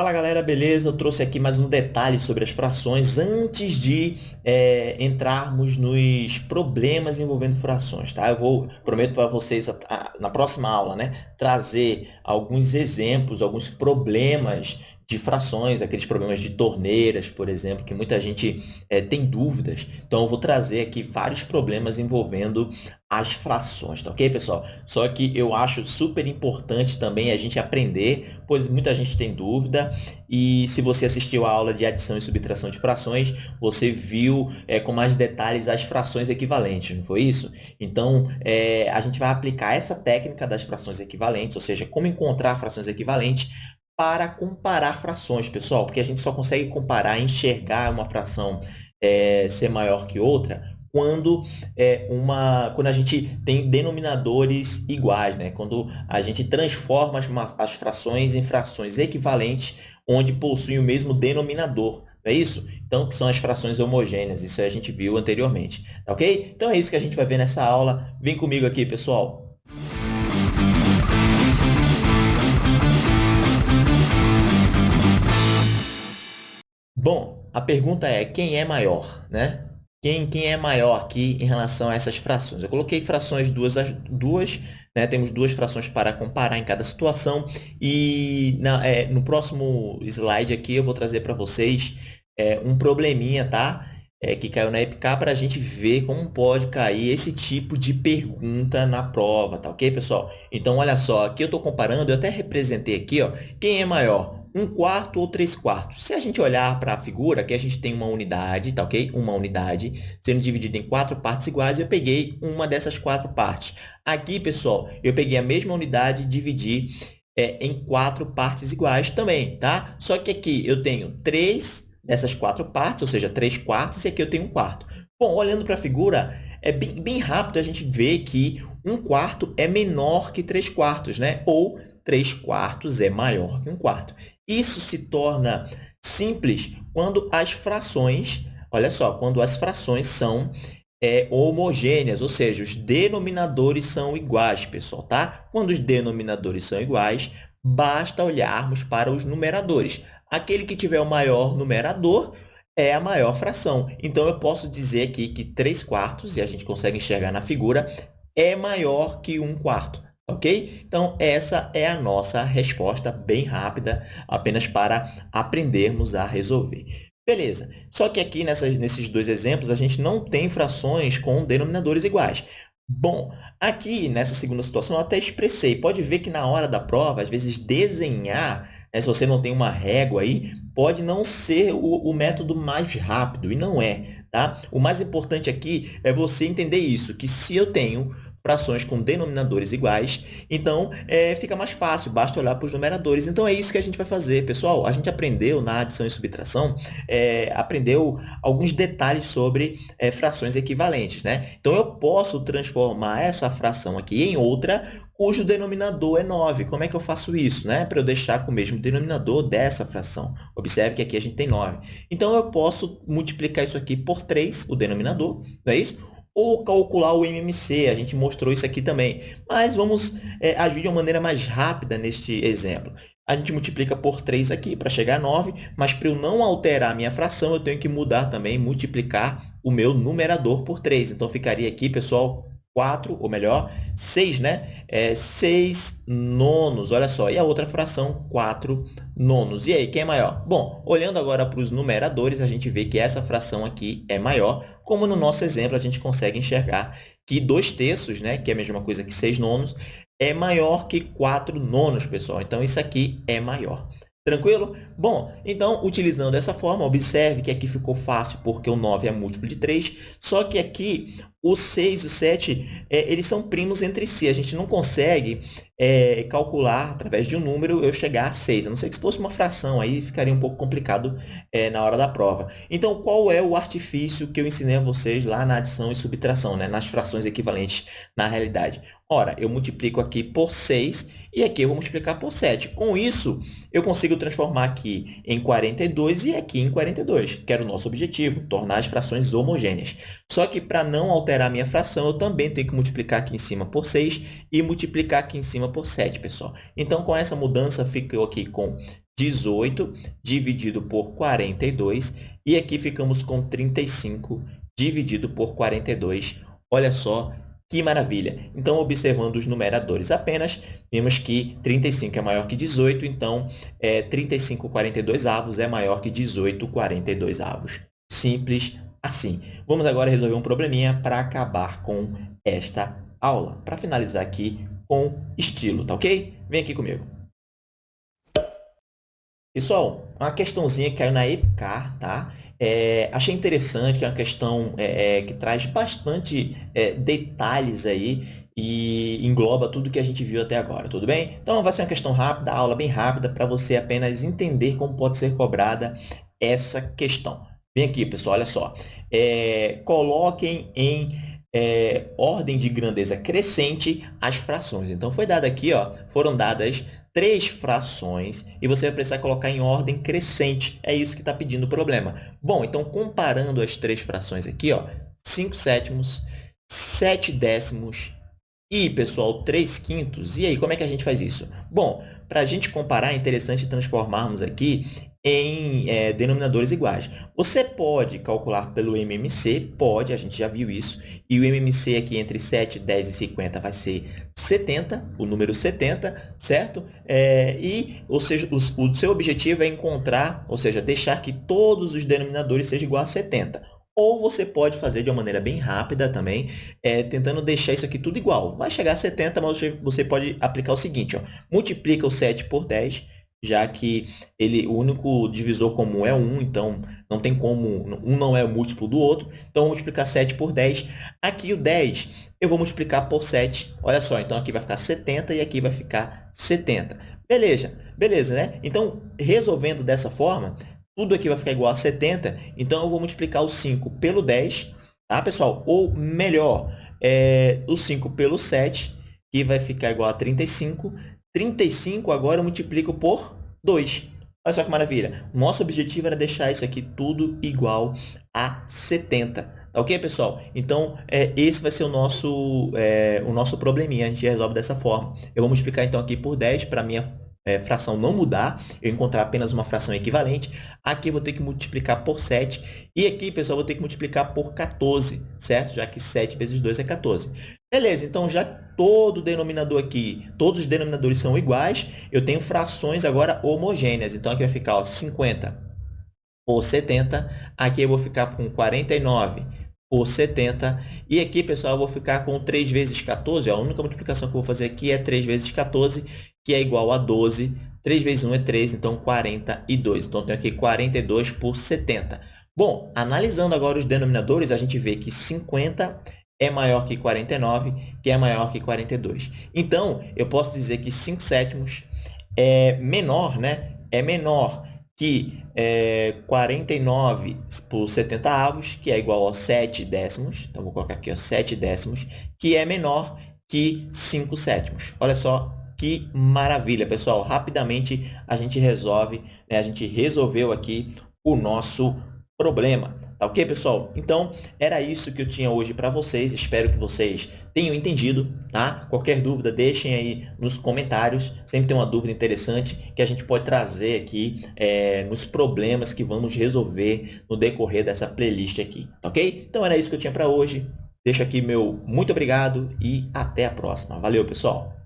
Fala galera, beleza? Eu trouxe aqui mais um detalhe sobre as frações antes de é, entrarmos nos problemas envolvendo frações, tá? Eu vou, prometo para vocês a, a, na próxima aula, né, trazer alguns exemplos, alguns problemas de frações, aqueles problemas de torneiras, por exemplo, que muita gente é, tem dúvidas. Então, eu vou trazer aqui vários problemas envolvendo as frações, tá ok, pessoal? Só que eu acho super importante também a gente aprender, pois muita gente tem dúvida, e se você assistiu a aula de adição e subtração de frações, você viu é, com mais detalhes as frações equivalentes, não foi isso? Então, é, a gente vai aplicar essa técnica das frações equivalentes, ou seja, como encontrar frações equivalentes, para comparar frações, pessoal, porque a gente só consegue comparar, enxergar uma fração é, ser maior que outra quando, é, uma, quando a gente tem denominadores iguais, né? quando a gente transforma as, as frações em frações equivalentes, onde possuem o mesmo denominador. Não é isso? Então, que são as frações homogêneas. Isso a gente viu anteriormente. Tá ok? Então, é isso que a gente vai ver nessa aula. Vem comigo aqui, pessoal. Bom, a pergunta é quem é maior, né? Quem, quem é maior aqui em relação a essas frações? Eu coloquei frações duas, duas né? temos duas frações para comparar em cada situação e na, é, no próximo slide aqui eu vou trazer para vocês é, um probleminha, tá? É, que caiu na EPK para a gente ver como pode cair esse tipo de pergunta na prova, tá ok, pessoal? Então, olha só, aqui eu estou comparando, eu até representei aqui, ó, quem é maior, um quarto ou três quartos. Se a gente olhar para a figura, aqui a gente tem uma unidade, tá ok? Uma unidade sendo dividida em quatro partes iguais, eu peguei uma dessas quatro partes. Aqui, pessoal, eu peguei a mesma unidade e dividi é, em quatro partes iguais também, tá? Só que aqui eu tenho três dessas quatro partes, ou seja, três quartos, e aqui eu tenho um quarto. Bom, olhando para a figura, é bem, bem rápido a gente ver que um quarto é menor que três quartos, né? Ou 3 quartos é maior que um quarto. Isso se torna simples quando as frações, olha só, quando as frações são é, homogêneas, ou seja, os denominadores são iguais, pessoal, tá? Quando os denominadores são iguais, basta olharmos para os numeradores. Aquele que tiver o maior numerador é a maior fração. Então, eu posso dizer aqui que 3 quartos, e a gente consegue enxergar na figura, é maior que 1 quarto ok? Então, essa é a nossa resposta bem rápida, apenas para aprendermos a resolver. Beleza, só que aqui nessas, nesses dois exemplos, a gente não tem frações com denominadores iguais. Bom, aqui nessa segunda situação eu até expressei. Pode ver que na hora da prova, às vezes desenhar, né, se você não tem uma régua aí, pode não ser o, o método mais rápido, e não é. Tá? O mais importante aqui é você entender isso, que se eu tenho frações com denominadores iguais, então é, fica mais fácil, basta olhar para os numeradores. Então, é isso que a gente vai fazer. Pessoal, a gente aprendeu na adição e subtração, é, aprendeu alguns detalhes sobre é, frações equivalentes. Né? Então, eu posso transformar essa fração aqui em outra cujo denominador é 9. Como é que eu faço isso? Né? Para eu deixar com o mesmo denominador dessa fração. Observe que aqui a gente tem 9. Então, eu posso multiplicar isso aqui por 3, o denominador, não é isso? Ou calcular o MMC. A gente mostrou isso aqui também. Mas vamos é, agir de uma maneira mais rápida neste exemplo. A gente multiplica por 3 aqui para chegar a 9, mas para eu não alterar a minha fração, eu tenho que mudar também, multiplicar o meu numerador por 3. Então, ficaria aqui, pessoal, 4, ou melhor, 6, né? É 6 nonos, olha só. E a outra fração, 4 nonos. E aí, quem é maior? Bom, olhando agora para os numeradores, a gente vê que essa fração aqui é maior, como no nosso exemplo a gente consegue enxergar que 2 terços, né, que é a mesma coisa que 6 nonos, é maior que 4 nonos, pessoal. Então, isso aqui é maior. Tranquilo? Bom, então, utilizando essa forma, observe que aqui ficou fácil porque o 9 é múltiplo de 3, só que aqui o 6 e o 7, é, eles são primos entre si. A gente não consegue é, calcular, através de um número, eu chegar a 6. A não ser que se fosse uma fração, aí ficaria um pouco complicado é, na hora da prova. Então, qual é o artifício que eu ensinei a vocês lá na adição e subtração, né? nas frações equivalentes na realidade? Ora, eu multiplico aqui por 6 e aqui eu vou multiplicar por 7. Com isso, eu consigo transformar aqui em 42 e aqui em 42, que era o nosso objetivo, tornar as frações homogêneas. Só que para não alterar a minha fração, eu também tenho que multiplicar aqui em cima por 6 e multiplicar aqui em cima por 7, pessoal. Então, com essa mudança, ficou aqui com 18 dividido por 42, e aqui ficamos com 35 dividido por 42. Olha só que maravilha! Então, observando os numeradores apenas, vemos que 35 é maior que 18, então, é, 35 42 avos é maior que 18 42 avos. Simples assim. Vamos agora resolver um probleminha para acabar com esta aula, para finalizar aqui com estilo, tá ok? Vem aqui comigo. Pessoal, uma questãozinha que caiu na EPCAR, tá? É, achei interessante, que é uma questão é, é, que traz bastante é, detalhes aí e engloba tudo que a gente viu até agora, tudo bem? Então, vai ser uma questão rápida, aula bem rápida, para você apenas entender como pode ser cobrada essa questão. Vem aqui, pessoal, olha só. É, coloquem em é, ordem de grandeza crescente as frações. Então, foi dado aqui, ó, foram dadas três frações e você vai precisar colocar em ordem crescente. É isso que está pedindo o problema. Bom, então, comparando as três frações aqui, ó, 5 sétimos, 7 décimos e, pessoal, 3 quintos. E aí, como é que a gente faz isso? Bom, para a gente comparar, é interessante transformarmos aqui em é, denominadores iguais. Você pode calcular pelo MMC, pode, a gente já viu isso, e o MMC aqui entre 7, 10 e 50 vai ser 70, o número 70, certo? É, e, ou seja, o, o seu objetivo é encontrar, ou seja, deixar que todos os denominadores sejam igual a 70. Ou você pode fazer de uma maneira bem rápida também, é, tentando deixar isso aqui tudo igual. Vai chegar a 70, mas você, você pode aplicar o seguinte, ó, multiplica o 7 por 10, já que ele, o único divisor comum é 1, então não tem como, um não é múltiplo do outro, então vou multiplicar 7 por 10. Aqui o 10 eu vou multiplicar por 7, olha só, então aqui vai ficar 70 e aqui vai ficar 70. Beleza, beleza, né? Então, resolvendo dessa forma, tudo aqui vai ficar igual a 70, então eu vou multiplicar o 5 pelo 10, tá, pessoal? Ou melhor, é, o 5 pelo 7, que vai ficar igual a 35, 35 agora eu multiplico por 2. Olha só que maravilha. Nosso objetivo era deixar isso aqui tudo igual a 70. Tá ok, pessoal? Então, é, esse vai ser o nosso, é, o nosso probleminha. A gente resolve dessa forma. Eu vou multiplicar, então, aqui por 10 para minha é, fração não mudar, eu encontrar apenas uma fração equivalente. Aqui eu vou ter que multiplicar por 7. E aqui, pessoal, eu vou ter que multiplicar por 14, certo? Já que 7 vezes 2 é 14. Beleza, então já todo denominador aqui, todos os denominadores são iguais, eu tenho frações agora homogêneas. Então, aqui vai ficar ó, 50 por 70. Aqui eu vou ficar com 49 por 70. E aqui, pessoal, eu vou ficar com 3 vezes 14. Ó, a única multiplicação que eu vou fazer aqui é 3 vezes 14, que é igual a 12. 3 vezes 1 é 3, então 42. Então, eu tenho aqui 42 por 70. Bom, analisando agora os denominadores, a gente vê que 50 é maior que 49, que é maior que 42. Então, eu posso dizer que 5 sétimos é menor, né? É menor que é, 49 por 70 avos, que é igual a 7 décimos. Então, vou colocar aqui ó, 7 décimos, que é menor que 5 sétimos. Olha só que maravilha, pessoal. Rapidamente a gente resolve, né? a gente resolveu aqui o nosso problema. Tá ok, pessoal? Então, era isso que eu tinha hoje para vocês. Espero que vocês tenham entendido, tá? Qualquer dúvida, deixem aí nos comentários. Sempre tem uma dúvida interessante que a gente pode trazer aqui é, nos problemas que vamos resolver no decorrer dessa playlist aqui, tá ok? Então, era isso que eu tinha para hoje. Deixo aqui meu muito obrigado e até a próxima. Valeu, pessoal!